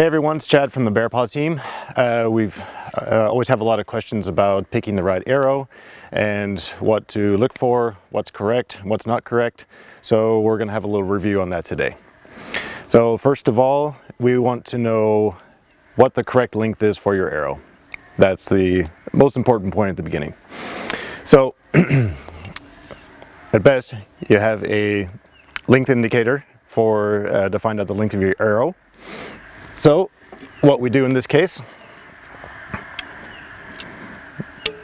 Hey everyone, it's Chad from the Bear Paw team. Uh, we've uh, always have a lot of questions about picking the right arrow and what to look for, what's correct, what's not correct. So we're gonna have a little review on that today. So first of all, we want to know what the correct length is for your arrow. That's the most important point at the beginning. So at best, you have a length indicator for uh, to find out the length of your arrow. So what we do in this case,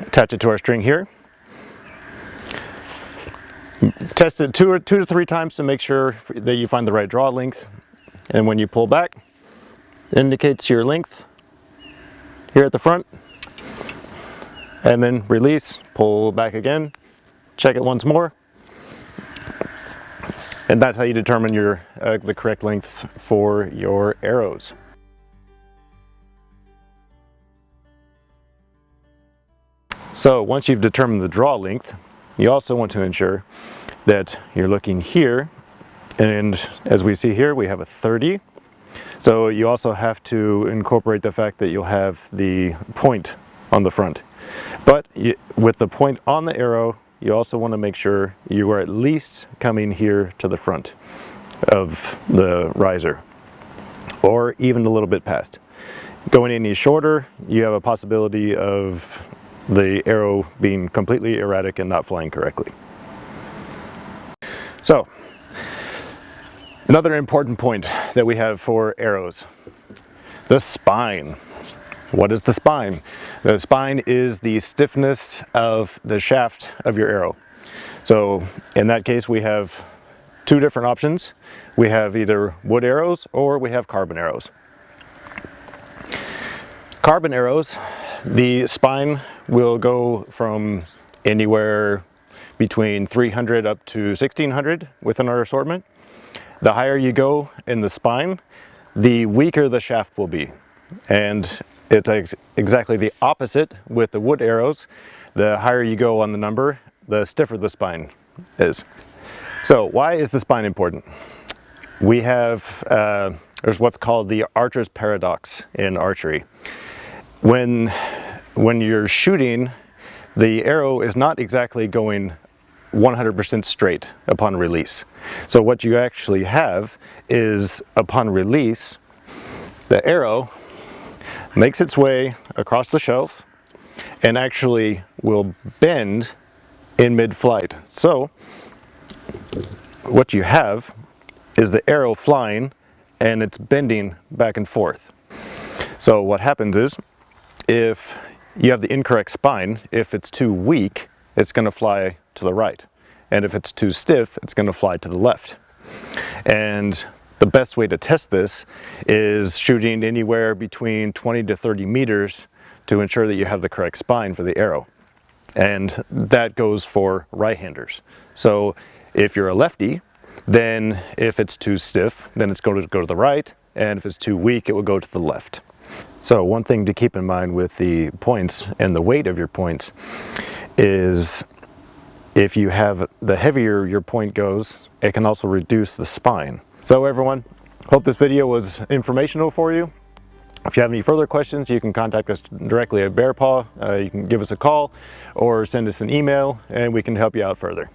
attach it to our string here, test it two, or, two to three times to make sure that you find the right draw length. And when you pull back, it indicates your length here at the front. And then release, pull back again, check it once more. And that's how you determine your uh, the correct length for your arrows. So once you've determined the draw length, you also want to ensure that you're looking here. And as we see here we have a 30 so you also have to incorporate the fact that you'll have the point on the front. But you, with the point on the arrow you also want to make sure you are at least coming here to the front of the riser or even a little bit past. Going any shorter you have a possibility of the arrow being completely erratic and not flying correctly. So, another important point that we have for arrows, the spine. What is the spine? The spine is the stiffness of the shaft of your arrow. So in that case we have two different options. We have either wood arrows or we have carbon arrows. Carbon arrows, the spine will go from anywhere between 300 up to 1600 within our assortment. The higher you go in the spine, the weaker the shaft will be. And it's ex exactly the opposite with the wood arrows. The higher you go on the number, the stiffer the spine is. So why is the spine important? We have, uh, there's what's called the archer's paradox in archery. When when you're shooting, the arrow is not exactly going 100% straight upon release. So what you actually have is upon release, the arrow makes its way across the shelf and actually will bend in mid-flight. So what you have is the arrow flying and it's bending back and forth. So what happens is if you have the incorrect spine. If it's too weak, it's going to fly to the right. And if it's too stiff, it's going to fly to the left. And the best way to test this is shooting anywhere between 20 to 30 meters to ensure that you have the correct spine for the arrow. And that goes for right-handers. So if you're a lefty, then if it's too stiff, then it's going to go to the right. And if it's too weak, it will go to the left. So one thing to keep in mind with the points and the weight of your points is if you have the heavier your point goes, it can also reduce the spine. So everyone, hope this video was informational for you. If you have any further questions, you can contact us directly at Bear Paw. Uh, you can give us a call or send us an email and we can help you out further.